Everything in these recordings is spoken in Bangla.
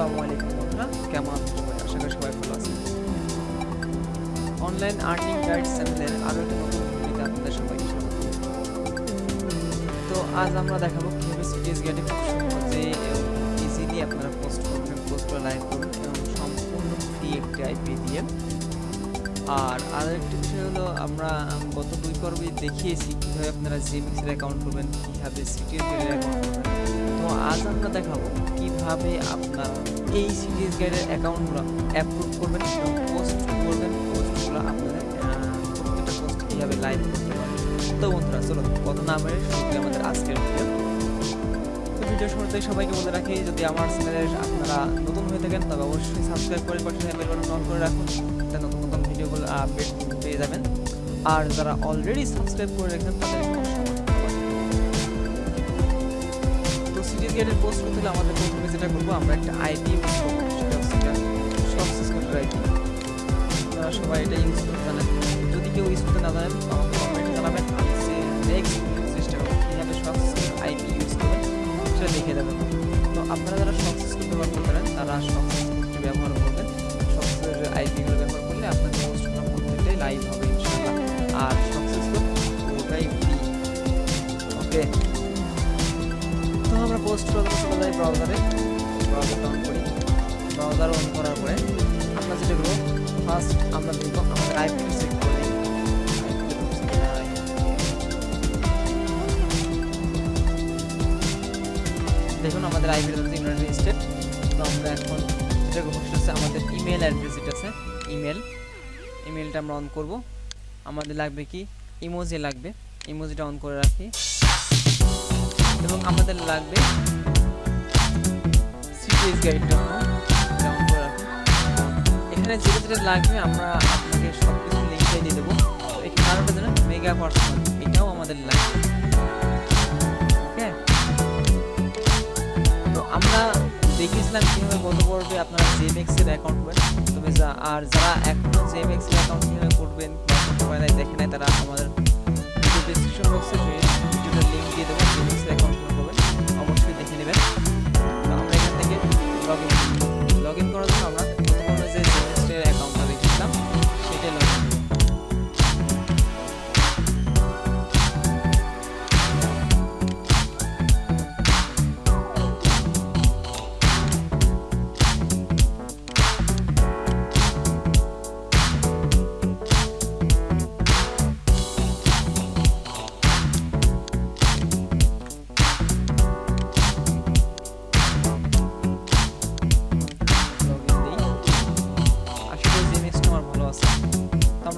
আসসালামু আলাইকুম বন্ধুরা কেমন? আছেন সবাই আশা করি সবাই ভালো আছেন। অনলাইন আর্নিং গাইড চ্যানেলের আরও একটি নতুন ভিডিওতে আপনাদের সবাইকে স্বাগত। তো আজ আমরা দেখাবো কীভাবে সিটিএস গেটে খুব সহজে এবং ইজিলি আপনারা পোস্ট করবেন পোস্ট লাইভ করবেন এবং সম্পূর্ণ ফ্রি একটি আইপি দিয়ে। আর আরও একটি বিষয় হলো, আমরা গত দুই পর্বে দেখিয়েছি কীভাবে আপনারা জিএমএক্সের অ্যাকাউন্ট করবেন কীভাবে সিটিএস অ্যাকাউন্ট করবেন আজ আমরা দেখাবো কীভাবে আপনারা এই সিরিজ গাইডের অ্যাকাউন্টগুলো অ্যাপ্রুভ করবেন এবং পোস্ট করবেন। পোস্টগুলো আপনাদের প্রত্যেকটা পোস্ট কীভাবে লাইভ করতে তো বন্ধুরা চলো কত নামের শুরু আমাদের আজকের ভিডিও ভিডিও শুরুতে সবাইকে বলে রাখি, যদি আমার চ্যানেলে আপনারা নতুন হয়ে থাকেন, তবে অবশ্যই সাবস্ক্রাইব করে পাশে বেল বাটন অন করে রাখুন, যাতে নতুন নতুন ভিডিওগুলো আপডেট পেয়ে যাবেন। আর যারা অলরেডি সাবস্ক্রাইব করে রেখেছেন তাদেরকে গেটের পোস্ট করতে হলে আমাদের প্রথমে যেটা করব, আমরা একটা আইডি সক্সেস আইডি আপনারা সবাই এটা ইউজ করতে জানেন। যদি কেউ ইউজ করতে না জানেন, আমাকে কমেন্টে জানাবেন। আমি সে চেষ্টা করব কীভাবে আইডি ইউজ করবেন সেটা লিখে দেবেন। তো আপনারা যারা সক্সেস কোড ব্যবহার করতে পারেন, তারা ব্যবহার করবেন। সক্সেসের আইডিগুলো ব্যবহার করলে আপনার পোস্টগুলো প্রত্যেকটাই লাইভ হবে আর ওকে পোস্ট চলে যাই ব্রাউজারে ব্রাউজার অন করি ব্রাউজার অন করার পরে আমরা যেটা করব ফার্স্ট আমরা দেখব আমাদের আইপিটা চেক করে দেখুন আমাদের আইপিটা হচ্ছে ইউনাইটেড স্টেট তো আমরা এখন যেটা করব, সেটা হচ্ছে আমাদের ইমেল অ্যাড্রেস যেটা আছে ইমেল ইমেলটা আমরা অন করব। আমাদের লাগবে কি? ইমোজি লাগবে। ইমোজিটা অন করে রাখি। এবং আমাদের লাগবে সিরিজ গাইডটা রাখি এখানে যেটা যেটা লাগবে আমরা আপনাকে সব কিছু লিঙ্কটা দিয়ে দেবো। এখানে আরও মেগা পার্সোনাল এটাও আমাদের লাগবে। ওকে? তো আমরা দেখিয়েছিলাম কীভাবে গত পর্বে আপনারা জেএমএক্স এর অ্যাকাউন্ট করবেন তবে যা আর যারা এখনও জেএমএক্স এর অ্যাকাউন্ট কীভাবে করবেন করতে পারে দেখে নাই, তারা আমাদের ডিসক্রিপশন বক্সে ভিডিওটার লিঙ্ক দিয়ে দেবো জেএমএক্স লগ ইন করার জন্য আমরা প্রথমে যে জেএমএক্স এর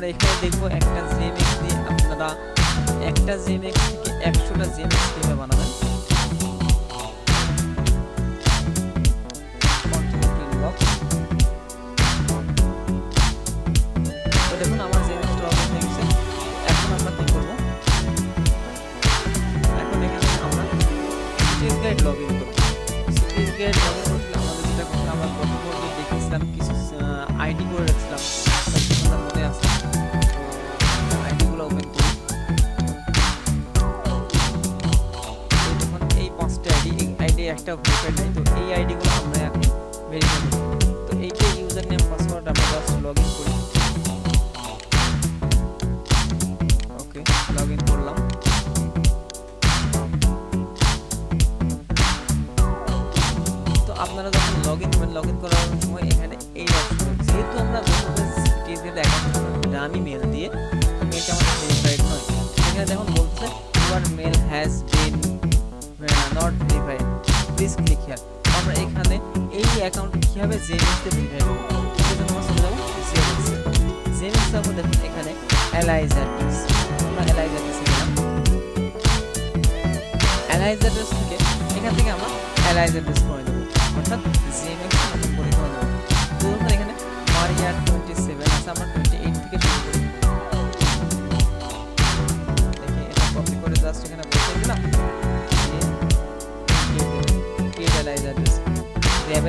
আমরা এখানে দেখব একটা জেমেক্স দিয়ে আপনারা একটা জেমেক্স থেকে একশোটা জেমেক্স কীভাবে বানাবেন।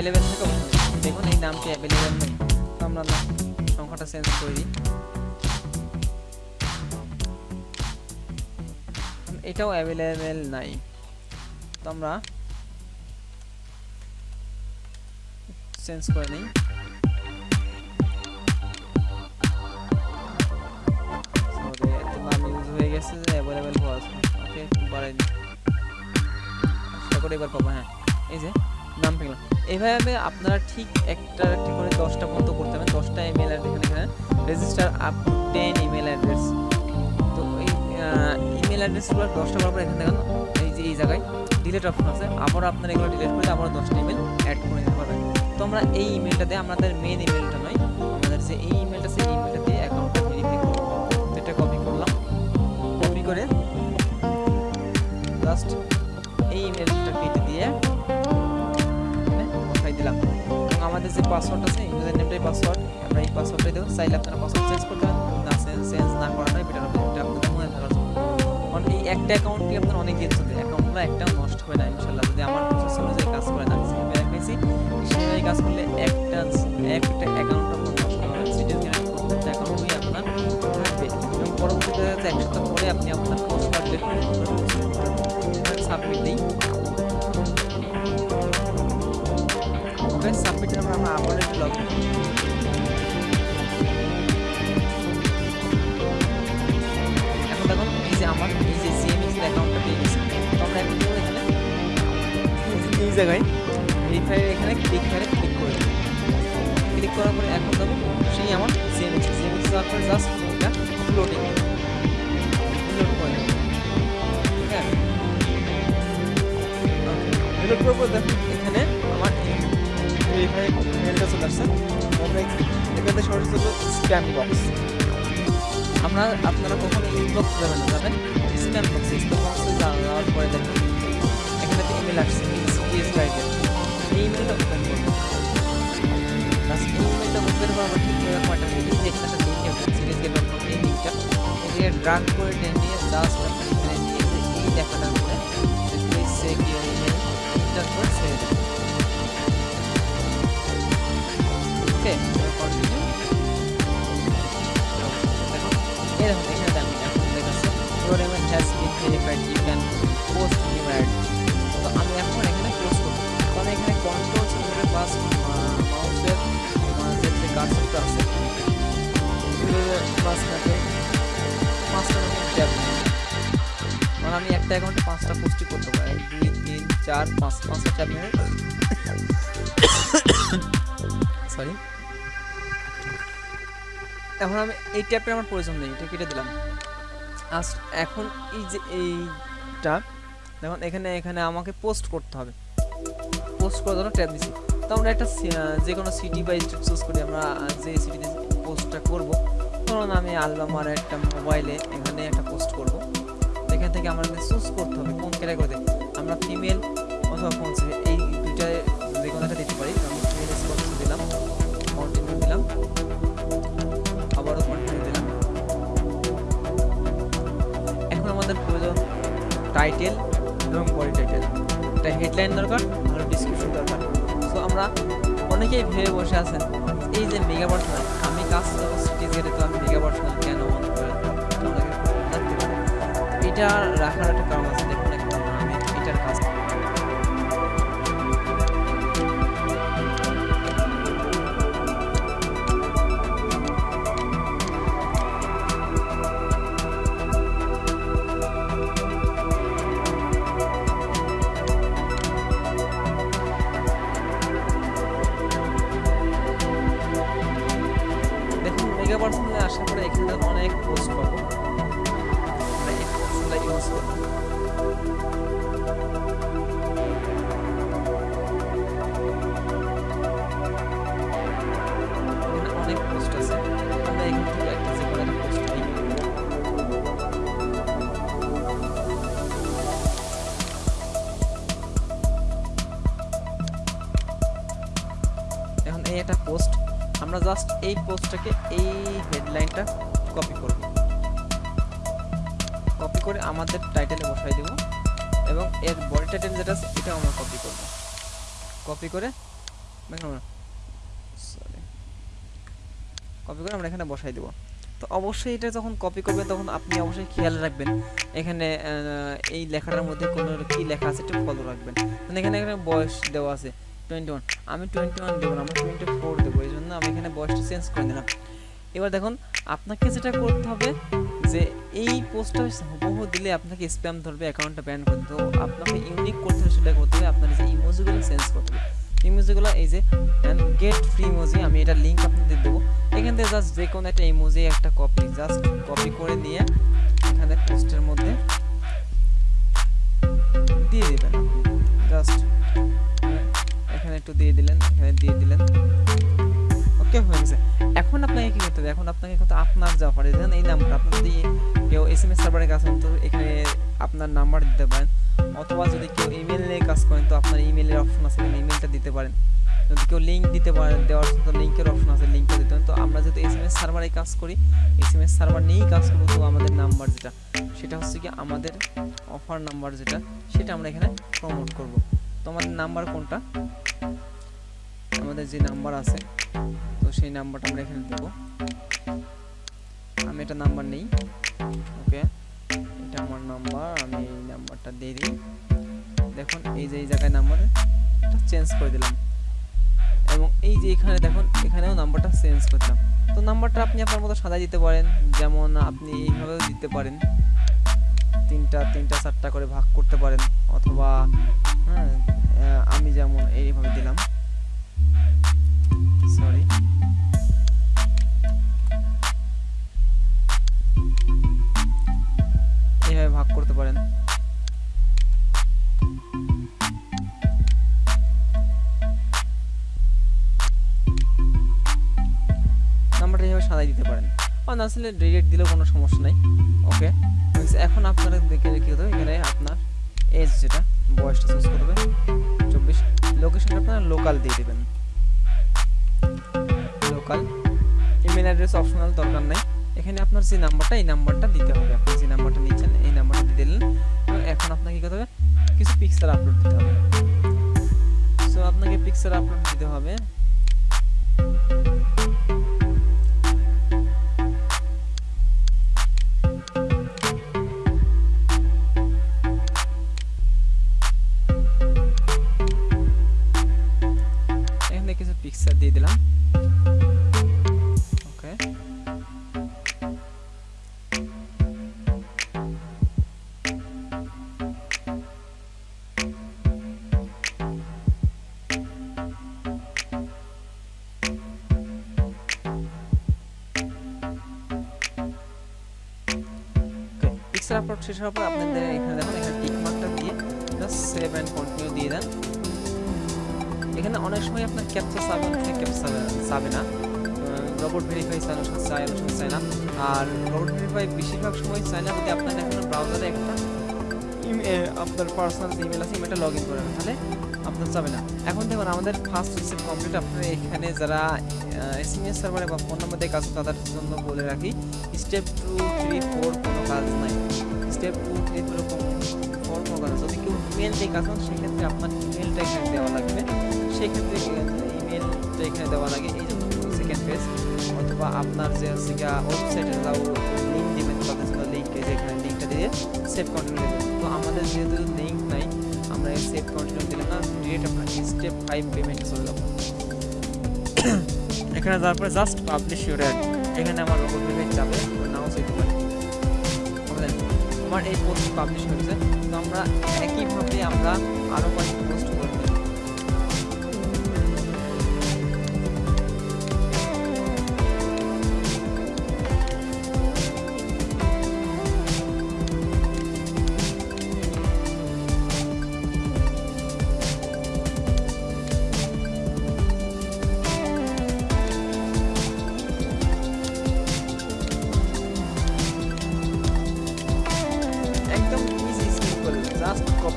অ্যাভেলেবেল থাকে ওখানে দেখুন এই নামটি অ্যাভেলেবেল নেই। তো আমরা সংখ্যাটা চেঞ্জ করে এটাও অ্যাভেলেবেল নাই। তো আমরা চেঞ্জ করে নেই। এবার পাবো হ্যাঁ। এই যে। নাম পেলাম। এইভাবে আপনারা ঠিক একটা একটি করে দশটা পর্যন্ত করতে হবে দশটা ইমেল এখানে এখানে register up to ten email address তো এই ইমেল অ্যাড্রেসগুলো দশটা করার পর এখানে দেখেন, এই যে এই জায়গায় ডিলিট অপশন আছে। আবার আপনারা এগুলো ডিলিট করে আবার দশটা ইমেল অ্যাড করে দিতে পারবেন। তো আমরা এই ইমেলটা দিয়ে আমাদের মেন ইমেলটা নয়, আমাদের যে এই ইমেলটা সেই ইমেলটা দিয়ে অ্যাকাউন্টটা ভেরিফাই করব। এটা কপি করলাম। কপি করে জাস্ট যে পাসওয়ার্ড আছে ইউজার নেমটাই পাসওয়ার্ড আমরা এই পাসওয়ার্ডটাই দেবো। চাইলে আপনারা পাসওয়ার্ড চেঞ্জ করতে পারেন না চেঞ্জ না করাটাই বেটার হবে, এটা আপনাদের মনে থাকার জন্য। কারণ এই একটা অ্যাকাউন্টই আপনার অনেক দিন চলবে অ্যাকাউন্টগুলো একটাও নষ্ট হবে না ইনশাল্লাহ যদি আমার প্রসেস অনুযায়ী কাজ করে না সেভাবে রেখেছি সেভাবে কাজ করলে একটা একটা অ্যাকাউন্ট আপনার নষ্ট হবে না সিটিএস গ্যারান্টি প্রত্যেকটা অ্যাকাউন্টই আপনার থাকবে। এবং পরবর্তীতে এক সপ্তাহ পরে আপনি আপনার জায়গায় ভেরিফাই এখানে ক্লিক ক্লিক করে ক্লিক করার পরে এখন সেই আমার সিএমএক্স সিএমএক্স যাওয়ার পরে জাস্ট এটা লোডিং লোড করে ঠিক আছে? লোড করার পর দেখুন এখানে আমার ভেরিফাই মেলটা চলে আসছে। আমরা এখানে সরাসরি স্প্যাম বক্স আমরা আপনারা কখনো ইনবক্স যাবেন? যাবেন স্প্যাম বক্স স্প্যাম বক্সে যাওয়ার পরে দেখুন এখানে একটা ইমেল আসছে। সিপিএস গাইডের এই ইমেলটা ওপেন করব লাস্ট এই ইমেলটা ওপেন করার পর ঠিক এরকম একটা লিঙ্ক এখানে একটা লিঙ্ক আছে সিরিজ গেট ডট কম এই লিঙ্কটা এদিকে ড্রাগ করে টেনে নিয়ে জাস্ট আপনি এখানে নিয়ে যে এই লেখাটার উপরে please check your email enter করে ছেড়ে দেবেন ওকে কন্টিনিউ দেখুন এই দেখুন এখানে দেখুন এখন দেখাচ্ছে your email has been verified you can post new ad তো আমি এখানে কন্ট্রোল সেন্টারে প্লাস মাউসের পাঁচটা মানে আমি একটা অ্যাকাউন্টে পাঁচটা পোস্টই করতে পারি এক দুই তিন চার পাঁচ পাঁচটা ট্যাব নিয়ে সরি এখন আমি এই ট্যাবটা আমার প্রয়োজন নেই এটা কেটে দিলাম আজ এখন এই যে এইটা দেখুন এখানে এখানে আমাকে পোস্ট করতে হবে পোস্ট করার জন্য ট্যাব দিচ্ছি তো আমরা একটা যে কোনো সিটি বা স্ট্রিট চুজ করি আমরা যে সিটিতে পোস্টটা করব। ধরুন আমি আলবামার একটা মোবাইলে এখানে একটা পোস্ট করব। এখান থেকে আমাদের চুজ করতে হবে কোন ক্যাটাগরিতে আমরা ফিমেল অথবা কোন এই দুইটা যে কোনো একটা দিতে পারি। আমি ফিমেল স্পন্স দিলাম কন্টিনিউ দিলাম। আবারও কন্টিনিউ দিলাম। এখন আমাদের প্রয়োজন টাইটেল এবং বডি টাইটেল একটা হেডলাইন দরকার। আর দরকার সো আমরা অনেকেই ভেবে বসে আছেন, এই যে মেগা পার্সোনাল আমি কাজ করব সিটি গেটে তো আমি মেগা পার্সোনাল কেন। এটা রাখার একটা কারণ আছে। মেগা পার্সোনালে আসার পরে এখানটা অনেক পোস্ট পাবো আমরা এই জাস্ট এই পোস্টটাকে এই হেডলাইনটা কপি করব। কপি করে আমাদের টাইটেলে বসাই দেব এবং এর বডি টাইটেল যেটা আছে, এটাও আমরা কপি করব। কপি করে সরি কপি করে আমরা এখানে বসাই দেব। তো অবশ্যই এটা যখন কপি করবেন তখন আপনি অবশ্যই খেয়াল রাখবেন, এখানে এই লেখাটার মধ্যে কোনো কি লেখা আছে একটু ফলো রাখবেন। মানে এখানে এখানে বয়স দেওয়া আছে টোয়েন্টি ওয়ান আমি টোয়েন্টি ওয়ান দেবো না আমরা টোয়েন্টি ফোর দেবো, এই জন্য আমি এখানে বয়সটা চেঞ্জ করে দিলাম এবার দেখুন, আপনাকে যেটা করতে হবে যে এই পোস্টটা হুবহু দিলে আপনাকে স্প্যাম ধরবে অ্যাকাউন্টটা ব্যান করে তো আপনাকে ইউনিক করতে হবে, সেটা করতে হবে, আপনার যে ইমোজিগুলো চেঞ্জ করতে হবে। ইমোজিগুলো এই যে গেট ফ্রি ইমোজি আমি এটা লিঙ্ক আপনাদের দেবো। এখান থেকে জাস্ট যে কোনো একটা ইমোজি একটা কপি জাস্ট কপি করে নিয়ে এখানে পোস্টের মধ্যে দিয়ে দেবেন জাস্ট এখানে একটু দিয়ে দিলেন, এখানে দিয়ে দিলেন। ওকে হয়ে গেছে। এখন আপনাকে কি করতে হবে? এখন আপনাকে কিন্তু আপনার যা অফার দেন এই নাম্বার আপনি যদি কেউ এস এম এস সার্ভারে কাজ করেন, তো এখানে আপনার নাম্বার দিতে পারেন। অথবা যদি কেউ ইমেল নিয়ে কাজ করেন, তো আপনার ইমেলের অপশন আছে ইমেলটা দিতে পারেন। যদি কেউ লিঙ্ক দিতে পারেন দেওয়ার তো লিঙ্কের অপশন আছে লিঙ্কটা দিতে পারেন। তো আমরা যেহেতু এস এম এস সার্ভারে কাজ করি এস এম এস সার্ভার নিয়েই কাজ করব, তো আমাদের নাম্বার যেটা, সেটা হচ্ছে কি আমাদের অফার নাম্বার যেটা, সেটা আমরা এখানে প্রমোট করব। তো আমাদের নাম্বার কোনটা? আমাদের যে নাম্বার আছে, তো সেই নাম্বারটা আমরা এখানে দেবো। আমি এটা নাম্বার নেই, ওকে? এটা আমার নাম্বার, আমি এই নাম্বারটা দিয়ে দিই। দেখুন, এই যে, এই জায়গায় নাম্বার চেঞ্জ করে দিলাম। এবং এই যে এখানে, দেখুন, এখানেও নাম্বারটা চেঞ্জ করে দিলাম। তো নাম্বারটা আপনি আপনার মতো সাজাই দিতে পারেন, যেমন আপনি এইভাবেও দিতে পারেন। তিনটা তিনটা, চারটা করে ভাগ করতে পারেন, অথবা হ্যাঁ আমি যেমন এইভাবে দিলাম। সরি এইভাবে ভাগ করতে পারেন। নাম্বারটা এইভাবে সাজাই দিতে পারেন। আর না, আসলে ডিরেক্ট দিলেও কোনো সমস্যা নাই। ওকে এখন আপনারা দেখে কি হবে এখানে আপনার এজ যেটা, বয়সটা চুজ করতে হবে। চব্বিশ লোকেশনটা আপনারা লোকাল দিয়ে দেবেন। লোকাল ইমেল অ্যাড্রেস অপশনাল দরকার নেই। এখানে আপনার যে নাম্বারটা, এই নাম্বারটা দিতে হবে। আপনি যে নাম্বারটা নিচ্ছেন, এই নাম্বারটা দিয়ে দিলেন। এখন আপনাকে কী করতে হবে? কিছু পিকচার আপলোড দিতে হবে। সো আপনাকে পিকচার আপলোড দিতে হবে। পিকচার আপলোড শেষ হওয়ার পর আপনাদের এখানে দেখুন, এখানে টিক মার্কটা দিয়ে জাস্ট সেভ অ্যান্ড কন্টিনিউ দিয়ে দেন। এখানে অনেক সময় আপনার ক্যাপচা চাবে সময় ক্যাপচা চাবে না। রোবট ভেরিফাই চায় সময় চায় অনেক সময় চায় না আর রোবট ভেরিফাই বেশিরভাগ সময় চায় না যদি আপনার এখন ব্রাউজারে একটা আপনার পার্সোনাল ইমেল আছে ইমেলটা লগ ইন করেন তাহলে আপনার চাবে না। এখন দেখুন, আমাদের ফার্স্ট রিসিভ কমপ্লিট আপনারা এখানে যারা এস এম এস সার্ভারে বা ফোন নাম্বার দিয়ে কাজ তাদের জন্য বলে রাখি স্টেপ টু থ্রি ফোর কোনো কাজ নাই। Step two three four four কোনো কাজ নাই। যদি কেউ ইমেল দিয়ে কাজ সেক্ষেত্রে আপনার ইমেলটা এখানে দেওয়া লাগবে। সেক্ষেত্রে ইমেলটা এখানে দেওয়া লাগে। এই জন্য সেকেন্ড পেজ অথবা আপনার যে হচ্ছে ওয়েবসাইটে যাও লিঙ্ক দিবেন তাদের জন্য লিঙ্কে যেখানে লিঙ্কটা দিয়ে সেভ কন্টিনিউ দেবেন। তো আমাদের যেহেতু লিঙ্ক নাই, আমরা সেভ কন্টিনিউ দিলাম না ডিরেক্ট আপনার স্টেপ ফাইভ পেমেন্ট চলে যাব। এখানে যাওয়ার পরে জাস্ট পাবলিশ ইউর এখানে আমার রোবট পেমেন্ট যাবে নাও বুঝলেন? আমার এই পোস্ট পাবলিশ হয়েছে। তো আমরা একইভাবে আমরা আরও কয়েকটা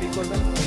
জাস্ট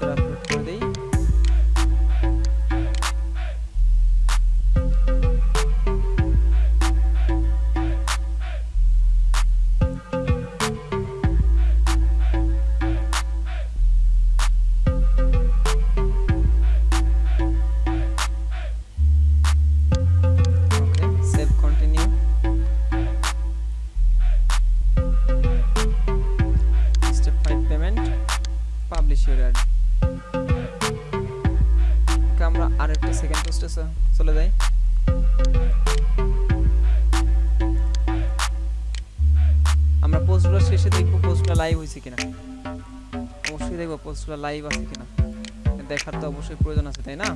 Será দেখব পোস্টগুলো লাইভ আছে কিনা। দেখার তো অবশ্যই প্রয়োজন আছে তাই না?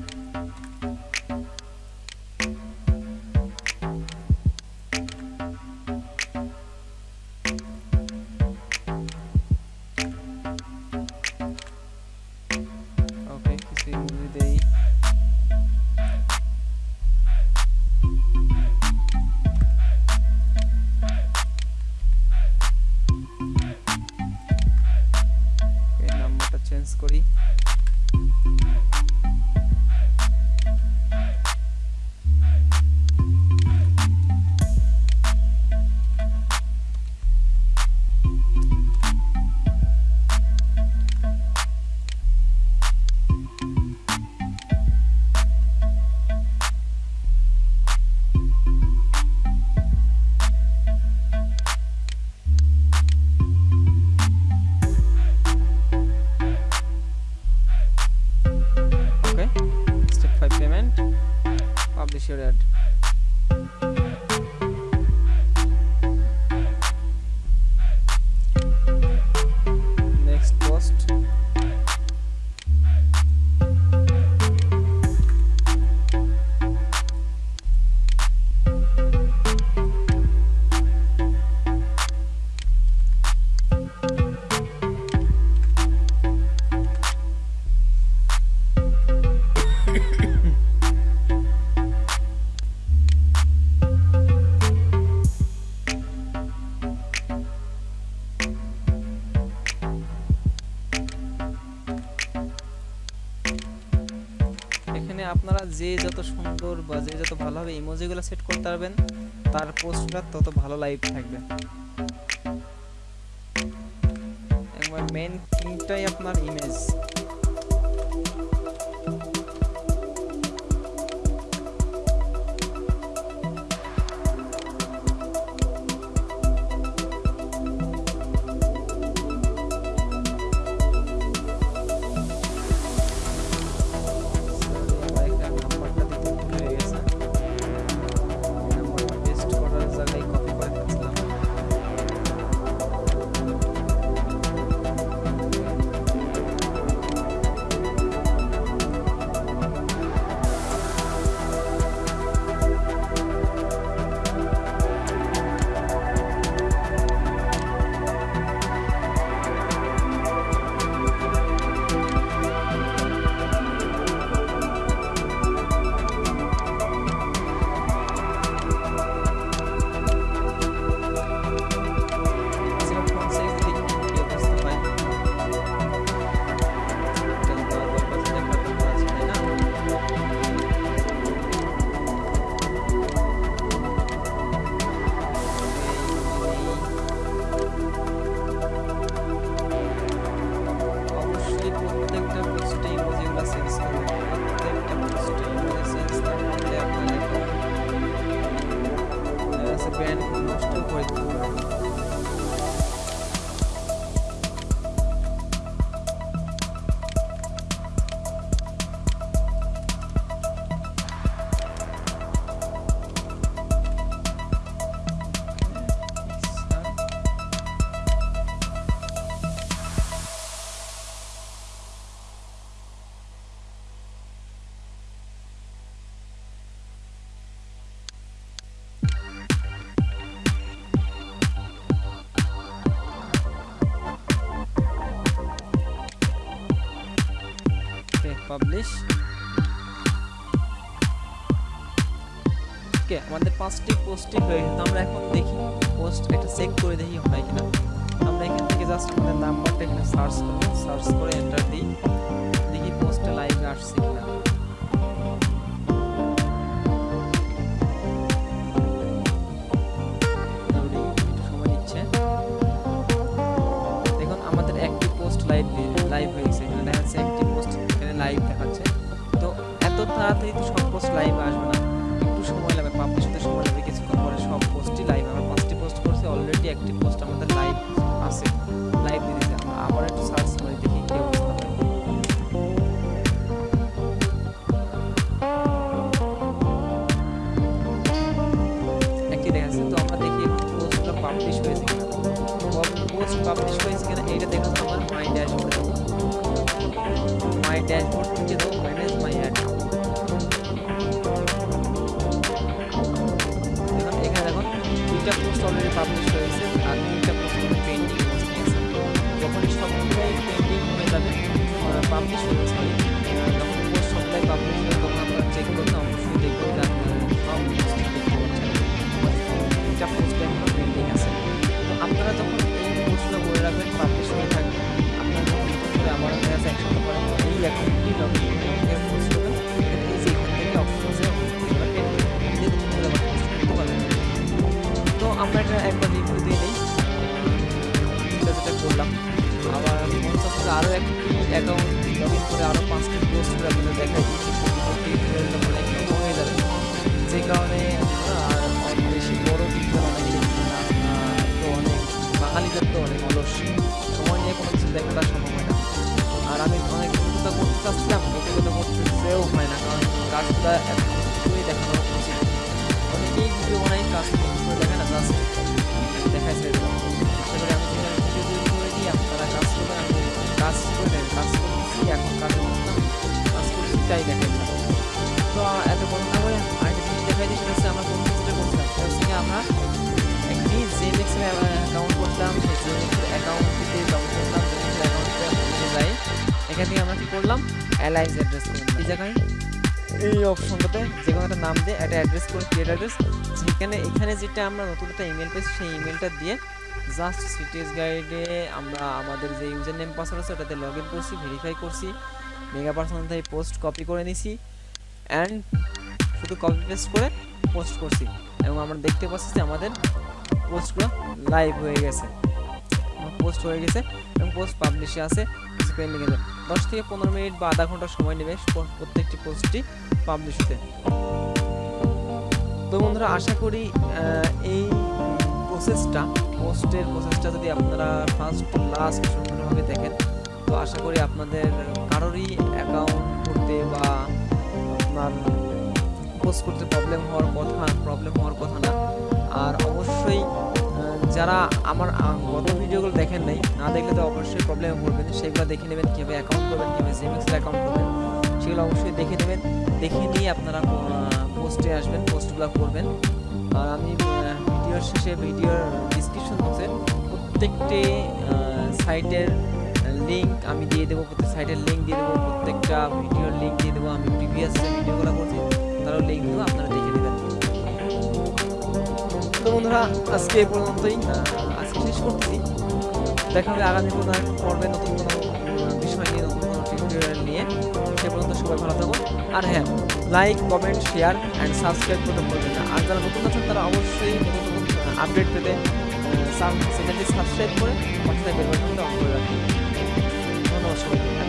যে যত সুন্দর বা যে যত ভালোভাবে ইমোজিগুলো সেট করতে পারবেন, তার পোস্টটা তত ভালো লাইভ থাকবে। মেন থিংটাই আপনার ইমেজ পাবলিশ ওকে আমাদের পাঁচটি পোস্টই হয়ে গেছে তো আমরা এখন দেখি পোস্ট একটা চেক করে দেখি হয় কিনা। আমরা এখান থেকে জাস্ট আমাদের নাম্বারটা এখানে সার্চ করব সার্চ করে এন্টার দিই, দেখি পোস্টটা লাইভে আসছে কিনা। এত তাড়াতাড়ি তো সব পোস্ট লাইভ আসবে না যখন পোস্ট সবগুলাই পাবলিশ হবে তখন আপনারা চেক করতে অবশ্যই দেখবেন যে তো আপনারা যখন এই রাখবেন পাবলিশ হয়ে যখন নতুন তো আমরা এটা একবার রিভিউ দিয়ে নিই। যেটা করলাম। আরও একটি অ্যাকাউন্ট লগ ইন করে আরও পাঁচটি পোস্ট করে আপনাদের দেখাই। হয়ে যাবে যে কারণে আর বেশি বড় কিন্তু তো অনেক বাঙালিদের তো অনেক অলস। সময় নিয়ে কোনো কিছু দেখাটা সম্ভব হয় না। আর আমি অনেক করতে চাচ্ছিলাম, কিন্তু করতেও হয় না, কারণ কাজটা এত দেখানো এখান আমরা কি করলাম? অ্যালাইন্স অ্যাড্রেস করলাম এই জায়গায়? এই অপশনটাতে যে কোনো একটা নাম দিয়ে একটা অ্যাড্রেস করে ক্রিয়েট অ্যাড্রেস যেখানে এখানে যেটা আমরা নতুন একটা ইমেল পেয়েছি সেই ইমেলটা দিয়ে জাস্ট সিটিএস গাইডে আমরা আমাদের যে ইউজার নেম পাসওয়ার্ড আছে ওটাতে লগ ইন করছি ভেরিফাই করছি মেগা পার্সোনাল থেকে পোস্ট কপি করে নিছি অ্যান্ড শুধু কপি পেস্ট করে পোস্ট করছি। এবং আমরা দেখতে পাচ্ছি যে আমাদের পোস্টগুলো লাইভ হয়ে গেছে। পোস্ট হয়ে গেছে এবং পোস্ট পাবলিশে আছে আছে দশ থেকে পনেরো মিনিট বা আধা ঘণ্টা সময় নেবে প্রত্যেকটি পোস্টটি পাবলিশ হতে। তো বন্ধুরা, আশা করি এই প্রসেসটা পোস্টের প্রসেসটা যদি আপনারা ফার্স্ট টু লাস্ট সুন্দরভাবে দেখেন, তো আশা করি আপনাদের কারোরই অ্যাকাউন্ট করতে বা আপনার পোস্ট করতে প্রবলেম হওয়ার কথা প্রবলেম হওয়ার কথা না। আর অবশ্যই যারা আমার গত ভিডিওগুলো দেখেন নাই, না দেখলে তো অবশ্যই প্রবলেমে পড়বেন। সেগুলো দেখে নেবেন, কীভাবে অ্যাকাউন্ট করবেন, কীভাবে সেভিংসের অ্যাকাউন্ট করবেন। সেগুলো অবশ্যই দেখে নেবেন। দেখে নিয়ে আপনারা পোস্টে আসবেন পোস্টগুলো করবেন। আর আমি ভিডিওর শেষে ভিডিওর ডিসক্রিপশন বক্সে প্রত্যেকটি সাইটের লিঙ্ক আমি দিয়ে দেবো, প্রত্যেক সাইটের লিঙ্ক দিয়ে দেবো, প্রত্যেকটা ভিডিওর লিঙ্ক দিয়ে দেবো। আমি প্রিভিয়াস ভিডিওগুলো করছি, তারও লিঙ্ক দেবো, আপনারা দেখে নেবেন। তো বন্ধুরা, আজকে এই পর্যন্তই। আজকে শেষ করতেছি। দেখা হবে আগামী কোনো পর্বে নতুন কোনো বিষয় নিয়ে, নতুন কোনো টিউটোরিয়াল নিয়ে। সে পর্যন্ত সবাই ভালো থাকুন। আর হ্যাঁ like comment share and subscribe করতে বলবেন না। আর যারা নতুন আছেন, তারা অবশ্যই নতুন নতুন আপডেট পেতে সেখানে সাবস্ক্রাইব করে পাশে বেল বাটনটা অন করে রাখবেন ধন্যবাদ সবাই